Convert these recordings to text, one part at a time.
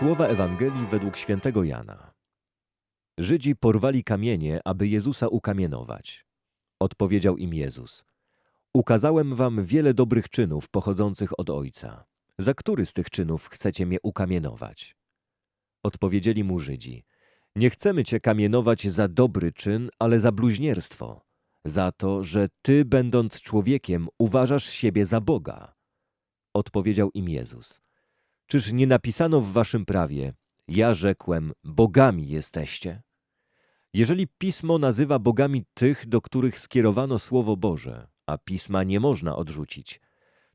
Słowa Ewangelii według świętego Jana. Żydzi porwali kamienie, aby Jezusa ukamienować. Odpowiedział im Jezus: Ukazałem wam wiele dobrych czynów pochodzących od Ojca. Za który z tych czynów chcecie mnie ukamienować? Odpowiedzieli mu Żydzi: Nie chcemy cię kamienować za dobry czyn, ale za bluźnierstwo, za to, że ty, będąc człowiekiem, uważasz siebie za Boga. Odpowiedział im Jezus: Czyż nie napisano w waszym prawie: Ja rzekłem, bogami jesteście? Jeżeli pismo nazywa bogami tych, do których skierowano słowo Boże, a pisma nie można odrzucić,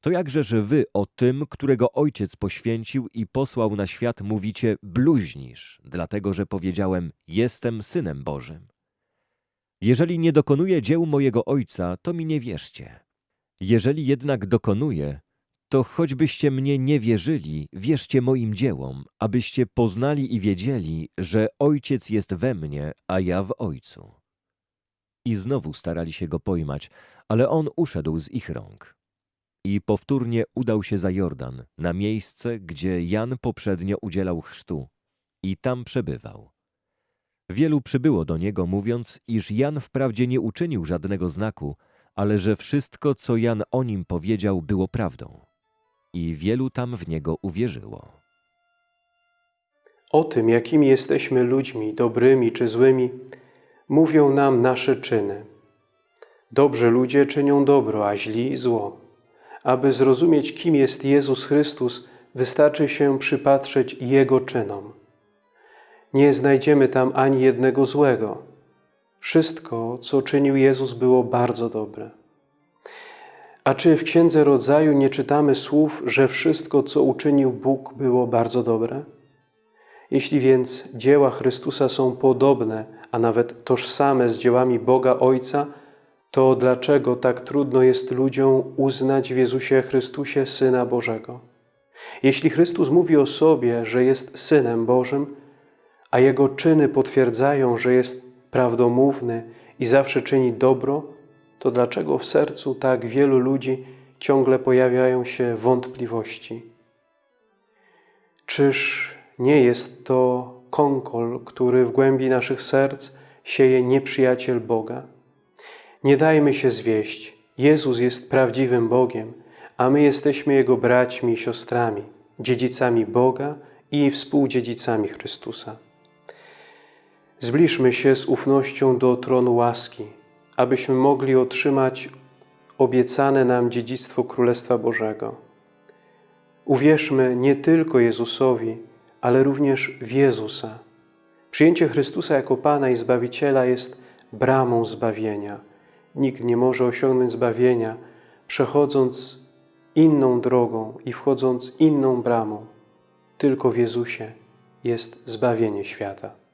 to jakżeż wy o tym, którego ojciec poświęcił i posłał na świat, mówicie bluźnisz, dlatego że powiedziałem: Jestem synem Bożym. Jeżeli nie dokonuję dzieł mojego ojca, to mi nie wierzcie. Jeżeli jednak dokonuję, to choćbyście mnie nie wierzyli, wierzcie moim dziełom, abyście poznali i wiedzieli, że Ojciec jest we mnie, a ja w Ojcu. I znowu starali się go pojmać, ale on uszedł z ich rąk. I powtórnie udał się za Jordan, na miejsce, gdzie Jan poprzednio udzielał chrztu, i tam przebywał. Wielu przybyło do niego, mówiąc, iż Jan wprawdzie nie uczynił żadnego znaku, ale że wszystko, co Jan o nim powiedział, było prawdą i wielu tam w niego uwierzyło. O tym, jakimi jesteśmy ludźmi, dobrymi czy złymi, mówią nam nasze czyny. Dobrzy ludzie czynią dobro, a źli zło. Aby zrozumieć, kim jest Jezus Chrystus, wystarczy się przypatrzeć Jego czynom. Nie znajdziemy tam ani jednego złego. Wszystko, co czynił Jezus, było bardzo dobre. A czy w Księdze Rodzaju nie czytamy słów, że wszystko, co uczynił Bóg, było bardzo dobre? Jeśli więc dzieła Chrystusa są podobne, a nawet tożsame z dziełami Boga Ojca, to dlaczego tak trudno jest ludziom uznać w Jezusie Chrystusie Syna Bożego? Jeśli Chrystus mówi o sobie, że jest Synem Bożym, a Jego czyny potwierdzają, że jest prawdomówny i zawsze czyni dobro, to dlaczego w sercu tak wielu ludzi ciągle pojawiają się wątpliwości? Czyż nie jest to konkol, który w głębi naszych serc sieje nieprzyjaciel Boga? Nie dajmy się zwieść. Jezus jest prawdziwym Bogiem, a my jesteśmy Jego braćmi i siostrami, dziedzicami Boga i współdziedzicami Chrystusa. Zbliżmy się z ufnością do tronu łaski, abyśmy mogli otrzymać obiecane nam dziedzictwo Królestwa Bożego. Uwierzmy nie tylko Jezusowi, ale również w Jezusa. Przyjęcie Chrystusa jako Pana i Zbawiciela jest bramą zbawienia. Nikt nie może osiągnąć zbawienia, przechodząc inną drogą i wchodząc inną bramą. Tylko w Jezusie jest zbawienie świata.